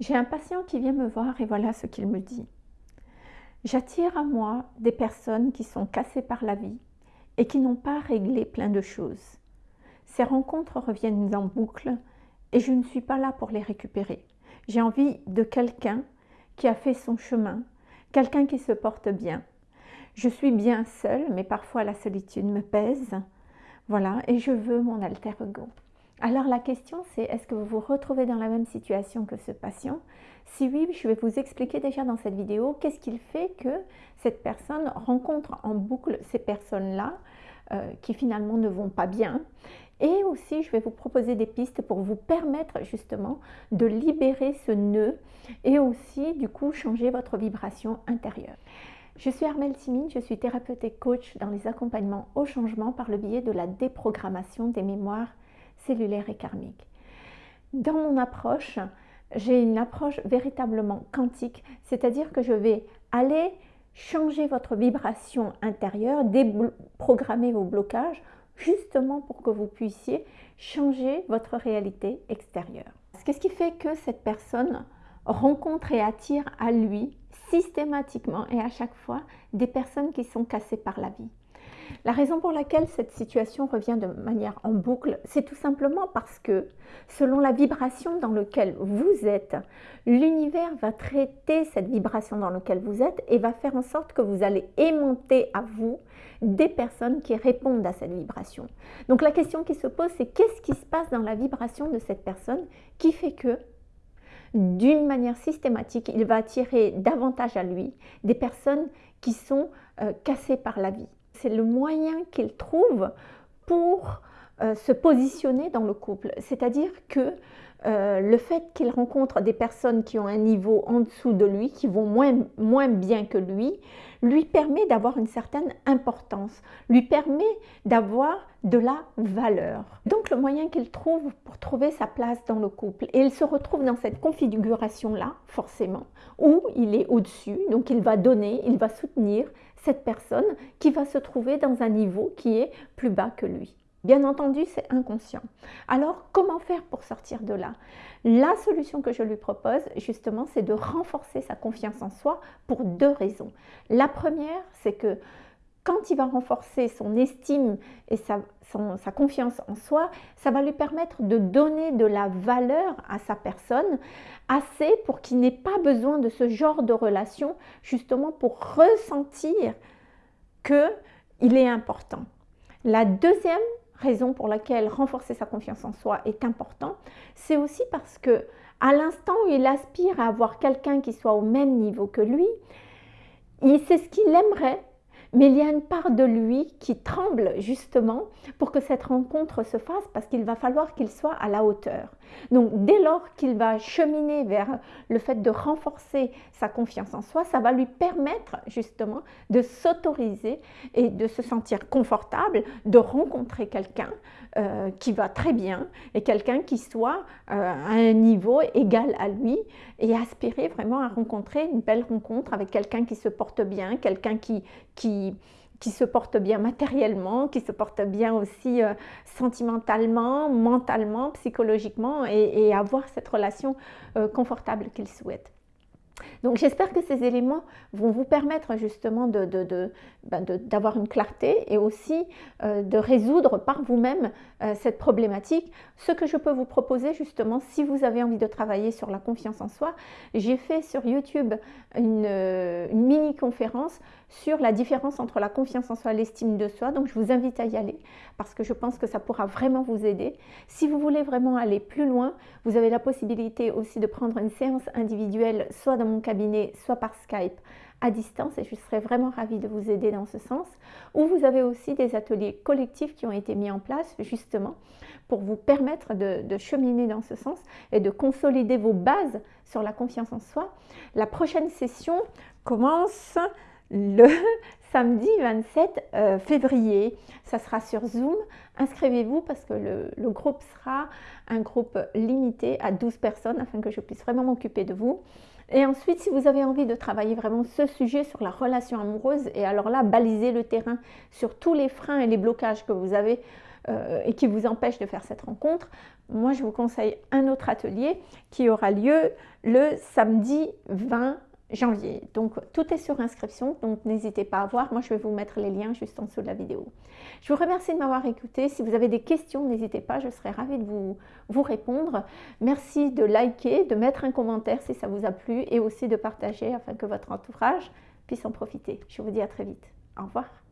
J'ai un patient qui vient me voir et voilà ce qu'il me dit. J'attire à moi des personnes qui sont cassées par la vie et qui n'ont pas réglé plein de choses. Ces rencontres reviennent en boucle et je ne suis pas là pour les récupérer. J'ai envie de quelqu'un qui a fait son chemin, quelqu'un qui se porte bien. Je suis bien seule, mais parfois la solitude me pèse. Voilà, et je veux mon alter ego. Alors la question c'est, est-ce que vous vous retrouvez dans la même situation que ce patient? Si oui, je vais vous expliquer déjà dans cette vidéo qu'est-ce qu'il fait que cette personne rencontre en boucle ces personnes-là euh, qui finalement ne vont pas bien. Et aussi, je vais vous proposer des pistes pour vous permettre justement de libérer ce nœud et aussi du coup changer votre vibration intérieure. Je suis Armelle Simine, je suis thérapeute et coach dans les accompagnements au changement par le biais de la déprogrammation des mémoires cellulaire et karmique. Dans mon approche, j'ai une approche véritablement quantique, c'est-à-dire que je vais aller changer votre vibration intérieure, déprogrammer vos blocages, justement pour que vous puissiez changer votre réalité extérieure. Qu'est-ce qui fait que cette personne rencontre et attire à lui systématiquement et à chaque fois des personnes qui sont cassées par la vie la raison pour laquelle cette situation revient de manière en boucle, c'est tout simplement parce que selon la vibration dans laquelle vous êtes, l'univers va traiter cette vibration dans laquelle vous êtes et va faire en sorte que vous allez aimanter à vous des personnes qui répondent à cette vibration. Donc la question qui se pose, c'est qu'est-ce qui se passe dans la vibration de cette personne qui fait que d'une manière systématique, il va attirer davantage à lui des personnes qui sont euh, cassées par la vie? C'est le moyen qu'il trouve pour euh, se positionner dans le couple. C'est-à-dire que euh, le fait qu'il rencontre des personnes qui ont un niveau en dessous de lui, qui vont moins, moins bien que lui, lui permet d'avoir une certaine importance, lui permet d'avoir de la valeur. Donc le moyen qu'il trouve pour trouver sa place dans le couple, et il se retrouve dans cette configuration-là, forcément, où il est au-dessus, donc il va donner, il va soutenir cette personne qui va se trouver dans un niveau qui est plus bas que lui. Bien entendu, c'est inconscient. Alors, comment faire pour sortir de là? La solution que je lui propose, justement, c'est de renforcer sa confiance en soi pour deux raisons. La première, c'est que quand il va renforcer son estime et sa, confiance en soi, ça va lui permettre de donner de la valeur à sa personne assez pour qu'il n'ait pas besoin de ce genre de relation, justement pour ressentir qu'il est important. La deuxième raison pour laquelle renforcer sa confiance en soi est important, c'est aussi parce que à l'instant où il aspire à avoir quelqu'un qui soit au même niveau que lui, sait ce qu'il aimerait mais il y a une part de lui qui tremble justement pour que cette rencontre se fasse parce qu'il va falloir qu'il soit à la hauteur. Donc dès lors qu'il va cheminer vers le fait de renforcer sa confiance en soi, ça va lui permettre justement de s'autoriser et de se sentir confortable, de rencontrer quelqu'un euh, qui va très bien et quelqu'un qui soit euh, à un niveau égal à lui et aspirer vraiment à rencontrer une belle rencontre avec quelqu'un qui se porte bien, quelqu'un qui, qui, qui se porte bien matériellement, qui se porte bien aussi euh, sentimentalement, mentalement, psychologiquement et, avoir cette relation confortable qu'il souhaite. Donc j'espère que ces éléments vont vous permettre justement ben d'avoir une clarté et aussi euh, de résoudre par vous-même euh, cette problématique. Ce que je peux vous proposer justement, si vous avez envie de travailler sur la confiance en soi, j'ai fait sur YouTube une, euh, une mini-conférence sur la différence entre la confiance en soi et l'estime de soi. Donc je vous invite à y aller parce que je pense que ça pourra vraiment vous aider. Si vous voulez vraiment aller plus loin, vous avez la possibilité aussi de prendre une séance individuelle, soit dans mon cabinet, soit par Skype à distance et je serais vraiment ravie de vous aider dans ce sens. Ou vous avez aussi des ateliers collectifs qui ont été mis en place justement pour vous permettre de, de, cheminer dans ce sens et de consolider vos bases sur la confiance en soi. La prochaine session commence le samedi 27 euh, février. Ça sera sur Zoom. Inscrivez-vous parce que le, groupe sera un groupe limité à 12 personnes afin que je puisse vraiment m'occuper de vous. Et ensuite, si vous avez envie de travailler vraiment ce sujet sur la relation amoureuse, et alors là, baliser le terrain sur tous les freins et les blocages que vous avez euh, et qui vous empêche de faire cette rencontre, moi je vous conseille un autre atelier qui aura lieu le samedi 20 janvier. Donc tout est sur inscription, donc n'hésitez pas à voir. Moi je vais vous mettre les liens juste en dessous de la vidéo. Je vous remercie de m'avoir écouté. Si vous avez des questions, n'hésitez pas, je serai ravie de vous, vous répondre. Merci de liker, de mettre un commentaire si ça vous a plu et aussi de partager afin que votre entourage puisse en profiter. Je vous dis à très vite. Au revoir.